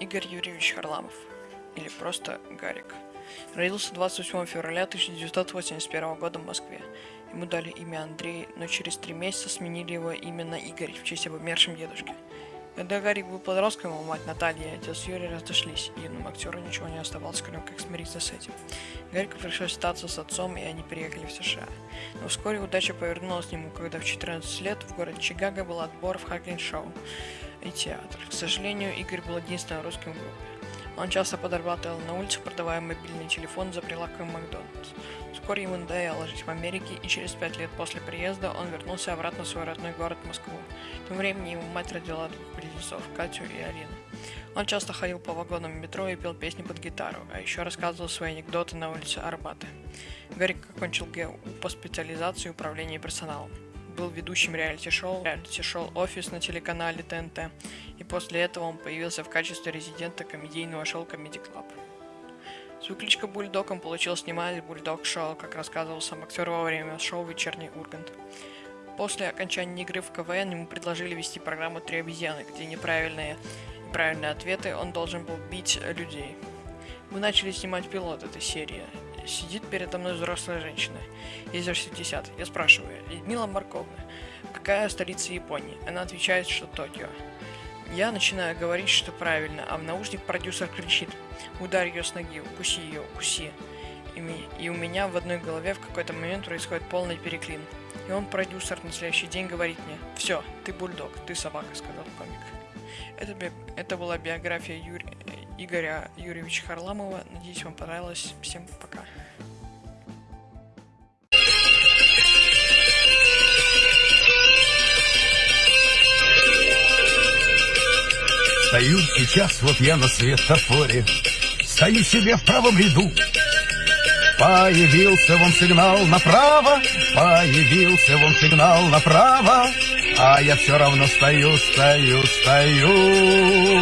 Игорь Юрьевич Харламов, или просто Гарик. Родился 28 февраля 1981 года в Москве. Ему дали имя Андрей, но через три месяца сменили его имя на Игорь в честь об умершем дедушке. Когда Гарик был подростком, его мать Наталья и отец Юрий разошлись, и юному актеру ничего не оставалось, кроме как смириться с этим. Гарику пришлось остаться с отцом, и они переехали в США. Но вскоре удача повернулась к нему, когда в 14 лет в городе Чикаго был отбор в Хакин-шоу и театр. К сожалению, Игорь был единственным русским в группе. Он часто подрабатывал на улицах, продавая мобильный телефон за прилавком Макдональдс. Вскоре ему надоело жить в Америке, и через пять лет после приезда он вернулся обратно в свой родной город Москву. В то время ему мать родила двух близнецов, Катю и Арину. Он часто ходил по вагонам метро и пел песни под гитару, а еще рассказывал свои анекдоты на улице Арбаты. Гарик окончил ГУ по специализации управления персоналом был ведущим реалити-шоу, реалити-шоу «Офис» на телеканале ТНТ, и после этого он появился в качестве резидента комедийного шоу «Comedy Club». Свою кличку Бульдог получил снимать Бульдог Шоу, как рассказывал сам актер во время шоу «Вечерний Ургант». После окончания игры в КВН ему предложили вести программу «Три обезьяны», где неправильные и правильные ответы он должен был бить людей. Мы начали снимать пилот этой серии. Сидит передо мной взрослая женщина. Ей за 60. Я спрашиваю, Людмила Марковна, какая столица Японии? Она отвечает, что Токио. Я начинаю говорить, что правильно, а в наушник продюсер кричит «Ударь ее с ноги, укуси ее, укуси». И, у меня в одной голове в какой-то момент происходит полный переклин. И он, продюсер, на следующий день говорит мне «Все, ты бульдог, ты собака», — сказал комик. Это, это была биография Юрия, Игоря Юрьевича Харламова. Надеюсь, вам понравилось. Всем пока. Стою сейчас, вот я на светофоре, Стою себе в правом ряду. Появился вон сигнал направо, Появился вон сигнал направо, А я все равно стою, стою, стою.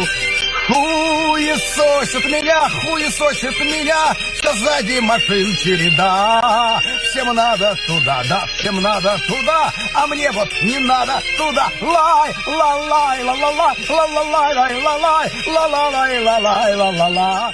Хуесосит меня, хуесосит меня, что сзади машин череда. Всем надо туда, да, всем надо туда, а мне вот не надо туда. Лай, ла лай, ла ла лай, ла ла